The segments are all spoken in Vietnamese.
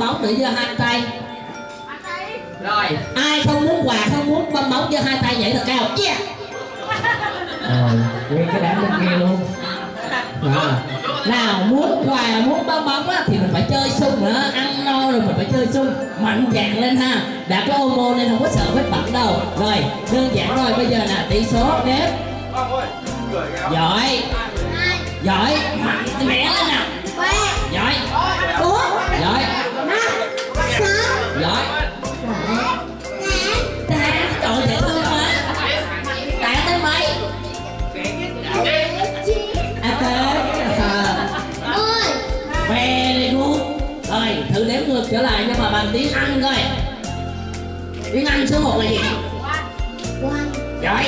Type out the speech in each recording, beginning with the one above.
bóng để giơ hai tay. Rồi. Ai không muốn quà không muốn bong bóng giơ hai tay nhảy thật cao. Yeah. Rồi nguyên cái đám bên kia luôn. Rồi. nào muốn quà muốn bong bóng á thì mình phải chơi sung nữa. Ăn no rồi mình phải chơi sung. Mạnh dạn lên ha. Đã có ô môn nên không có sợ vết bẩn đâu. Rồi đơn giản rồi bây giờ là tỷ số đếm giỏi. Giỏi. Mạnh mẽ lên nào giỏi giỏi giỏi tạ trời dễ thương quá. Tạ tới mấy? À tới à, very good. Rồi thử đếm ngược trở lại nhưng mà bằng tiếng anh coi. Tiếng anh số 1 là gì? Giỏi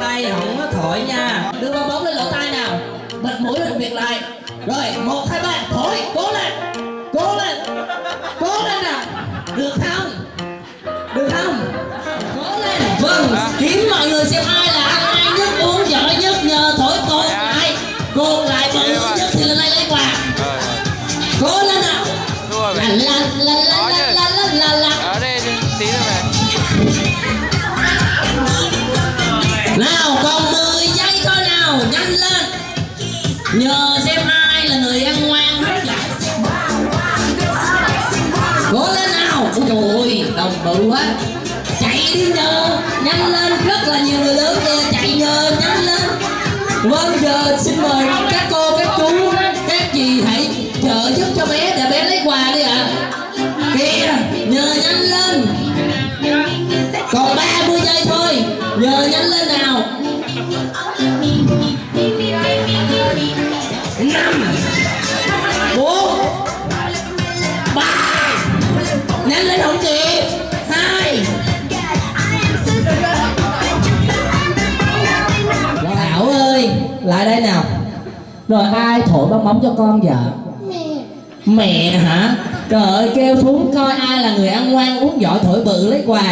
tay không có thổi nha. Đưa bong bóng lên lỗ tai nào. Bật mũi làm việc lại. Rồi một hai ba. Thổi. Cố lên. Cố lên. Cố lên nào. Được không? Được không? Cố lên. Vâng. Kiếm mọi người xem ai là ăn ai nhất uống giỏi nhất nhờ thổi cột lại cột lại bự nhất thì lên đây lấy quà. Cố lên nào. La la la đồng á quá. Chạy đi nhờ. Nhanh lên, rất là nhiều người lớn kìa. Chạy nhờ, nhanh lên. Vâng giờ xin mời các cô, các chú, các chị hãy trợ giúp cho bé để bé lấy quà đi ạ. Kìa, nhờ nhanh lên. Còn 30 giây thôi. Nhờ nhanh lại đây nào. Rồi ai thổi bong bóng cho con vợ mẹ. Hả? Trời ơi kêu xuống coi ai là người ăn ngoan uống giỏi thổi bự lấy quà.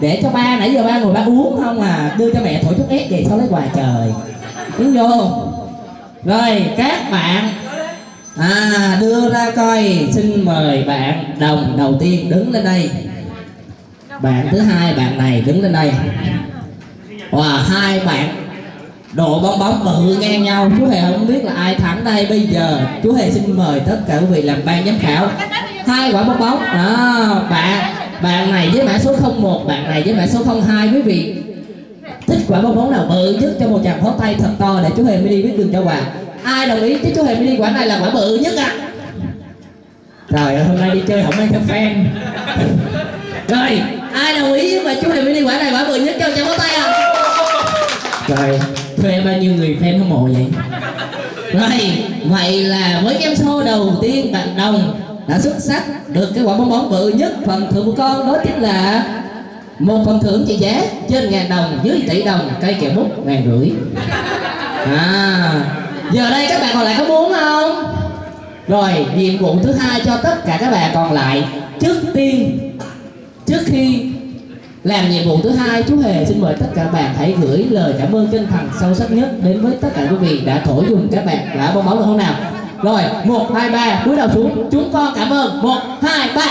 Để cho ba nãy giờ ba ngồi ba uống không à. Đưa cho mẹ thổi thuốc ép về sau lấy quà trời. Đứng vô. Rồi các bạn. À đưa ra coi. Xin mời bạn đồng đầu tiên đứng lên đây. Bạn thứ hai bạn này đứng lên đây. Và hai bạn đồ bong bóng bự ngang nhau. Chú hề không biết là ai thắng đây bây giờ. Chú hề xin mời tất cả quý vị làm ban giám khảo. Hai quả bong bóng. Đó, bạn bạn này với mã số 01 bạn này với mã số 02 quý vị. Thích quả bong bóng nào bự nhất cho một chàng phó tay thật to để chú hề mới đi biết đường cho quà. Ai đồng ý chứ chú hề mới đi quả này là quả bự nhất ạ? Trời ơi, hôm nay đi chơi không mang theo fan. Rồi, ai đồng ý mà chú hề mới đi quả này quả bự nhất cho chàng phó tay à rồi thuê bao nhiêu người fan hâm mộ vậy? Rồi, vậy là với game show đầu tiên, bạn đồng đã xuất sắc được cái quả bóng bóng bự nhất phần thưởng của con, đó chính là một phần thưởng trị giá trên ngàn đồng, dưới tỷ đồng, cây kẹo mút ngàn rưỡi. À giờ đây các bạn còn lại có muốn không? Rồi, nhiệm vụ thứ hai cho tất cả các bạn còn lại, trước tiên, trước khi làm nhiệm vụ thứ hai chú hề xin mời tất cả bạn hãy gửi lời cảm ơn chân thành sâu sắc nhất đến với tất cả quý vị đã thổi dùng các bạn. Đã bong bóng được không nào? Rồi một hai ba cúi đầu xuống. Chúng con cảm ơn. Một hai ba.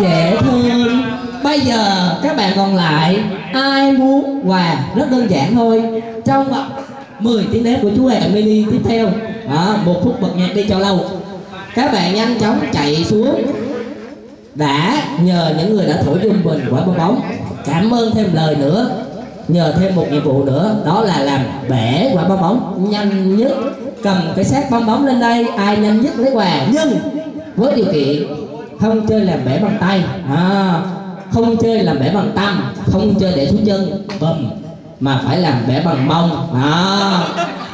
Dễ thương. Bây giờ các bạn còn lại ai muốn quà? Rất đơn giản thôi. Trong 10 tiếng đếm của chú hề mini tiếp theo. Đó, một phút bật nhạc đi cho lâu. Các bạn nhanh chóng chạy xuống đã nhờ những người đã thổi trung bình quả bóng bóng. Cảm ơn thêm lời nữa. Nhờ thêm một nhiệm vụ nữa đó là làm bể quả bóng bóng. Nhanh nhất cầm cái xác bong bóng lên đây. Ai nhanh nhất lấy quà? Nhưng với điều kiện không chơi làm bể bằng tay. À, không chơi làm bể bằng tâm không chơi để xuống chân bầm mà phải làm bể bằng mông. À,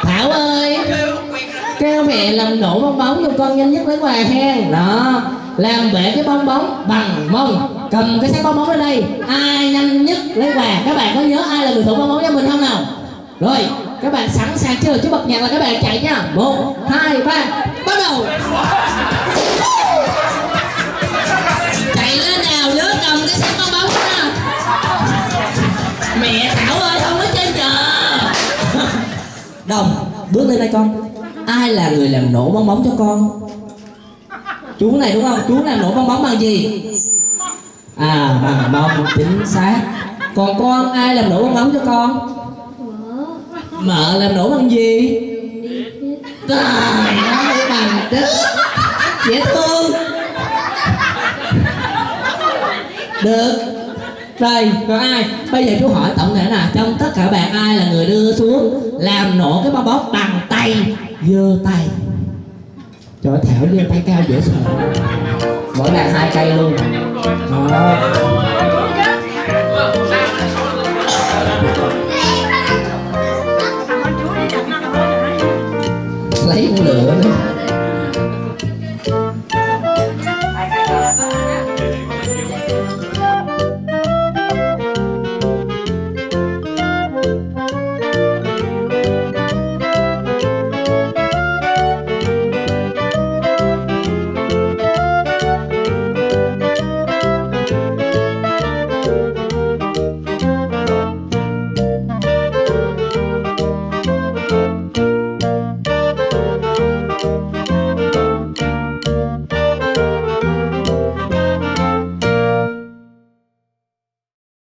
thảo ơi. Kêu mẹ làm nổ bong bóng cho con nhanh nhất lấy quà hen. Đó làm bể cái bong bóng bằng mông. Cầm cái xác bong bóng lên đây. Ai nhanh nhất lấy quà? Các bạn có nhớ ai là người thủ bong bóng cho mình không nào? Rồi, các bạn sẵn sàng chưa? Chứ bật nhạc là các bạn chạy nha. Một, hai, ba. Bắt đầu. Chạy lên nào nhớ cầm cái xác bong bóng nha mẹ thảo ơi, không có chơi chờ đồng, bước lên đây con. Ai là người làm nổ bong bóng cho con? Chú này đúng không? Chú này nổ bong bóng bằng gì? À bằng bông chính xác. Còn con ai làm nổ bong bóng cho con? Mợ làm nổ bằng gì? Trời ơi bằng đứt dễ thương. Được. Rồi, còn ai? Bây giờ chú hỏi tổng thể là trong tất cả bạn, ai là người đưa xuống làm nổ cái bong bóng bằng tay giơ tay? trời ơi, thảo lên tay cao dễ sợ. Mỗi bàn hai cây luôn. Đó.